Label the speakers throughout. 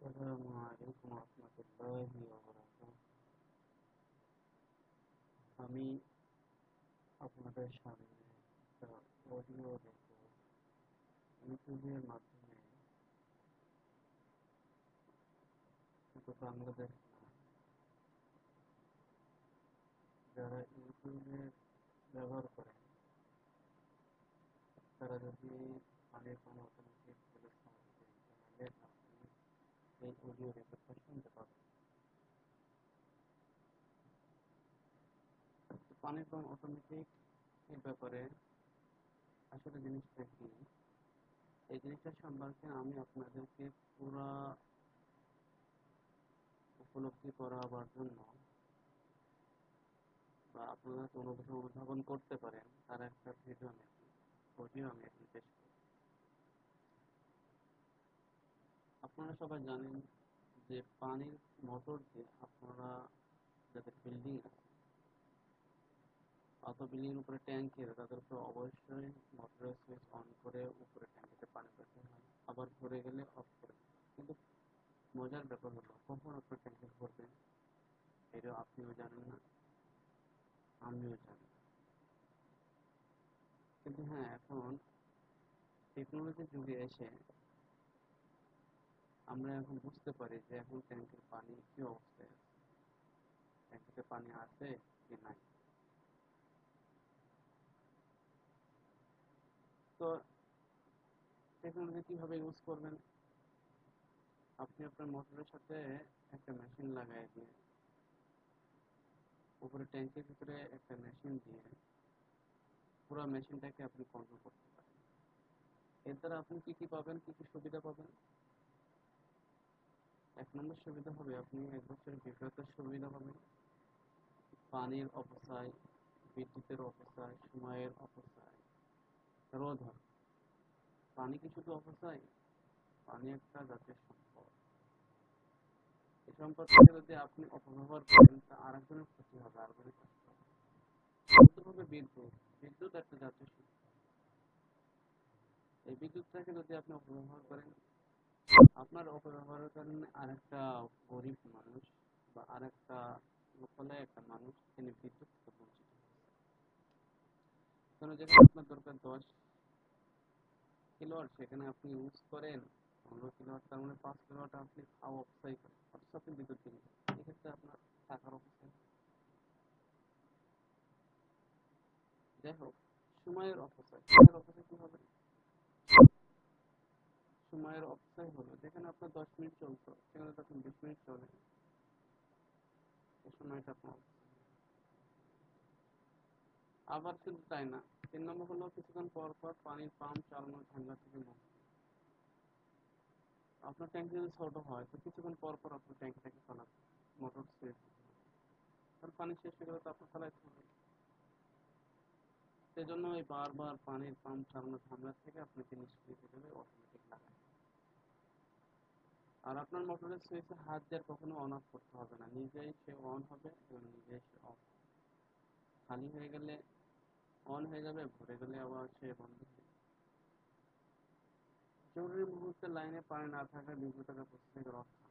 Speaker 1: السلام عليكم ورحمة الله وبركاته আমি আপনাদের সামনে একটা অডিও দেখব ইউটিউবের মাধ্যমে শুধু বাংলাদেশ না যারা ইউটিউবে ব্যবহার করেন তারা যদি পানির কোনো অটোমেটিক এই অডিও রেকর্ডটা শুনতে পানির অটোমেটিক এর ব্যাপারে আসলে জিনিসটা কি? এই জিনিসটা সম্পর্কে আমি আপনাদেরকে পুরা উপলব্ধি করাবার জন্য বা আপনারা কোনো কিছু অনুধাবন করতে পারেন, তার একটা ভিডিও আমি অডিও আমি আপনারা সবাই জানেন যে পানির মোটর দিয়ে আপনারা যাদের বিল্ডিং আছে অত বিল্ডিং উপরে ট্যাঙ্কি তাদের উপরে অবশ্যই মোটরের সুইচ অন করে উপরে ট্যাঙ্কিতে পানি পেতে হয়। আবার ভরে গেলে অফ করে কিন্তু মজার ব্যাপার হলো, কখন আপনার ট্যাঙ্কি ভরবে এটা আপনিও জানেন না, আমিও জানি কিন্তু হ্যাঁ এখন টেকনোলজির যুগে এসে আমরা এখন বুঝতে পারি যে এখন ট্যাঙ্কের পানি কি অবস্থায় আছে ট্যাঙ্কিতে পানি আছে কি নাই তো টেকনোলজি কীভাবে ইউজ করবেন আপনি আপনার মোটরের সাথে একটা মেশিন লাগাই দিয়ে উপরে ট্যাঙ্কের ভিতরে একটা মেশিন দিয়ে পুরো মেশিনটাকে আপনি কন্ট্রোল করতে পারেন এর দ্বারা আপনি কি কি পাবেন কি কি সুবিধা পাবেন এক নম্বর সুবিধা হবে আপনি এক বছরের বিক্রয়ের সুবিধা পাবেন পানির অপচয় বিদ্যুতের অপচয় সময়ের অপচয় রোধ হবে। পানি কি শুধু অপচয় পানি একটা জাতীয় সম্পদ। এই সম্পদটাকে যদি আপনি অপব্যবহার করেন, তা আর একজনের ক্ষতি হবে, আরেকজনের কষ্ট হবে। হবে বিদ্যুৎ। বিদ্যুৎ একটা জাতীয় সম্পদ। এই বিদ্যুৎটাকে যদি আপনি অপব্যবহার করেন আপনার অপব্যবহারের আরেকটা গরিব মানুষ বা আরেকটা লোকালয়ে একটা মানুষ তিনি বিদ্যুৎ বঞ্চিত কারণ যেখানে আপনার দরকার দশ কিলোয়াট সেখানে আপনি ইউজ করেন, পনেরো কিলোয়াট তার মানে পাঁচ কিলোয়াট আপনি অপচয় করেন, অথচ আপনি বিদ্যুৎ দিলেন এক্ষেত্রে আপনার টাকার অপচয় যাই হোক, সময়ের অপচয়। সময়ের অপচয় কি হবে সময়ের অপচয় হলো আপনার দশ মিনিট চলতো। সেখানে তখন বিশ মিনিট চলে। সময়টা আপনার আবার শুধু তাই না, তিন নম্বর হলো কিছুক্ষণ পর পর পানির পাম্প চালানোর ঝামেলা থেকে মুক্তি আপনার ট্যাঙ্কি যদি ছোট হয়, তো কিছুক্ষণ পর পর আপনার ট্যাঙ্কিটাকে চালাতে মোটর সুইচ কারণ পানি শেষ হয়ে গেলে তো আপনার চালাইতে হবে। সেজন্য ওই বারবার পানির পাম্প চালানোর ঝামেলা থেকে আপনাকে নিষ্ক্রিয় হিসেবে অটোমেটিক লাগায় আর আপনার মোটরের সুইচে হাত দিয়ে কখনো অন অফ করতে হবে না। নিজেই সে অন হবে এবং নিজেই সে অফ খালি হয়ে গেলে অন হয়ে যাবে, ভরে গেলে আবার সে বন্ধ হয়ে জরুরি মুহূর্তে লাইনে পানি না থাকা বিদ্যুতের প্রশ্ন থেকে রক্ষা।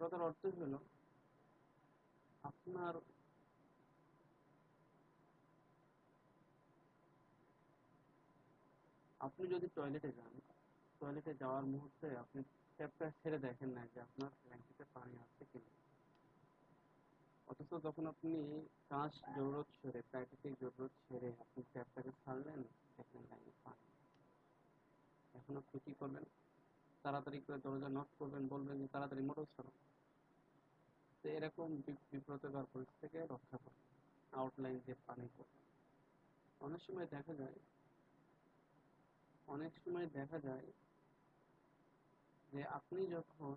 Speaker 1: কথার অর্থ হলো, আপনার আপনি যদি টয়লেটে যান টয়লেটে যাওয়ার মুহূর্তে আপনি ট্যাপটা ছেড়ে দেখেন না যে আপনার ট্যাঙ্কিতে পানি আছে কিনা। অথচ যখন আপনি কাঁচ জরুরত ছেড়ে, প্রাকৃতিক জরুরত ছেড়ে আপনি ট্যাপটাকে ছাড়লেন, দেখলেন লাইনে পানি। এখন আপনি করবেন? তাড়াতাড়ি করে দরজা নক করবেন, বলবেন যে তাড়াতাড়ি মোটর ছাড়ো। তো এরকম বিব্রতকর পরিস্থিতি থেকে রক্ষা করবেন আউটলাইন দিয়ে পানি করবেন অনেক সময় দেখা যায়, অনেক সময় দেখা যায় যে আপনি যখন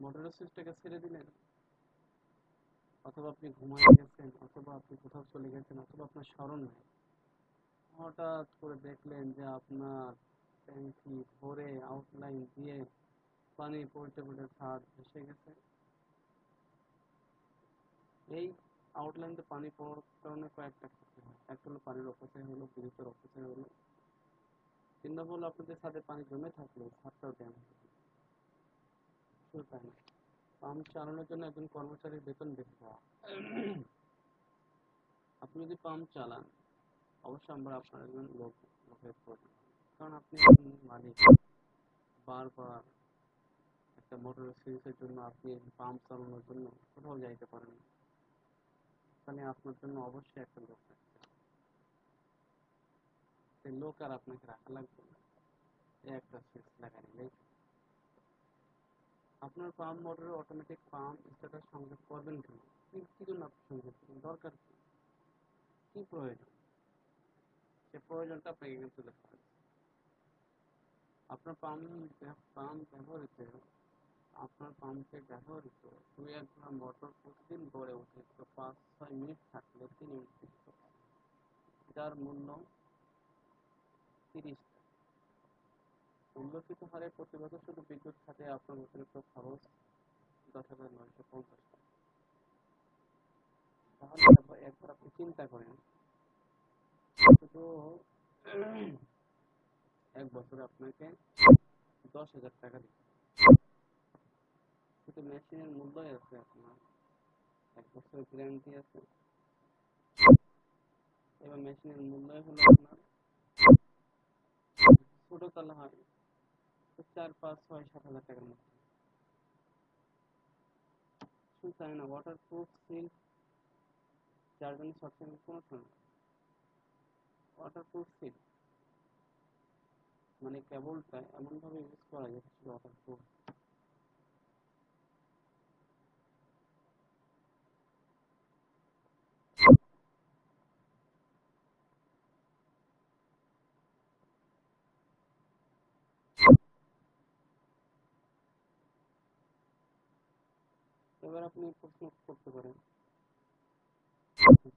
Speaker 1: মোটরের সুইচটাকে ছেড়ে দিলেন, অথবা আপনি ঘুমায় গেছেন, অথবা আপনি কোথাও চলে গেছেন, অথবা আপনার স্মরণ নেই, হঠাৎ করে দেখলেন যে আপনার ট্যাঙ্কি ভরে আউটলাইন দিয়ে পানি পড়তে পড়তে ছাদ ভেসে গেছে। এই আউটলাইনতে পানি পড়ার কারণে কয়েকটা ক্ষতি হয়। একটা হলো পানির অপচয় হলো, বিদ্যুতের অপচয় হলো। তিন নম্বর আপনাদের ছাদে পানি জমে থাকলে ছাদটাও ড্যাম পাম্প চালানোর জন্য একজন কর্মচারীর বেতন বেশি দেওয়া। আপনি যদি পাম্প চালান, অবশ্যই আমরা আপনার একজন লোক, লোকের প্রয়োজন কারণ আপনি মালিক বারবার একটা মোটরের সিরিজের জন্য আপনি পাম্প চালানোর জন্য কোথাও যাইতে পারেন। তাহলে আপনার জন্য অবশ্যই একটা লোক লোক আর আপনাকে রাখা লাগবে না একটা সুইচ লাগাই নিলেই আপনার পাম্প মোটরে অটোমেটিক পাম্প স্টার্টার সংযোগ করবেন কেন কি জন্য আপনি সংযোগ করবেন দরকার কি কি প্রয়োজন সে প্রয়োজনটা আপনাকে এখানে তুলে আপনার পাম্প পাম্প ব্যবহৃত আপনার পাম্পে ব্যবহৃত দুই এক ঘণ্টা মোটর প্রতিদিন গড়ে ওঠে তো পাঁচ ছয় মিনিট থাকলে তিন হচ্ছে। যার মূল্য তিরিশ। উল্লেখিত হারে প্রতি বছর শুধু বিদ্যুৎ খাতে আপনার অতিরিক্ত খরচ দশ হাজার নয়শো পঞ্চাশ টাকা। তাহলে একবার আপনি চিন্তা করেন, শুধু এক বছরে আপনাকে দশ হাজার টাকা দিতে। শুধু মেশিনের মূল্যই আছে আপনার, এক বছরের গ্যারান্টি আছে। এবার মেশিনের মূল্যই হলো আপনার ছোট তালা হয় চার, পাঁচ, ছয়, সাত হাজার টাকার মধ্যে। শুধু তাই না ওয়াটার প্রুফ সিল জন্য সবসময় কোনো সময় ওয়াটার প্রুফ সিল মানে কেবলটা এমনভাবে ইউজ করা যায়, সেটা ওয়াটার প্রুফ এবার আপনি প্রশ্ন করতে পারেন।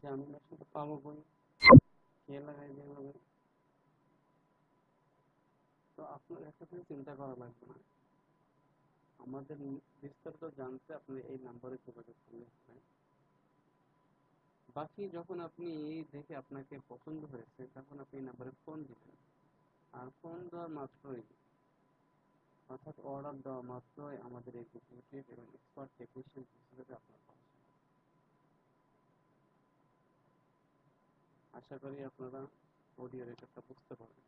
Speaker 1: যে আমি মেশিনটা পাবো কই কে লাগাই যেভাবে তো আপনার একটা চিন্তা করা লাগবে না। আমাদের বিস্তারিত জানতে আপনি এই নাম্বারে যোগাযোগ করলে হবে। বাকি যখন আপনি দেখে আপনাকে পছন্দ হয়েছে, তখন আপনি এই নাম্বারে ফোন দিবেন। আর ফোন দেওয়ার মাত্রই অর্থাৎ অর্ডার দেওয়া মাত্রই আমাদের এক্সিকিউটিভ এবং এক্সপার্ট টেকনিশিয়ান হিসেবে আপনার পাশে আশা করি আপনারা অডিও রেকর্ডটা বুঝতে পারবেন।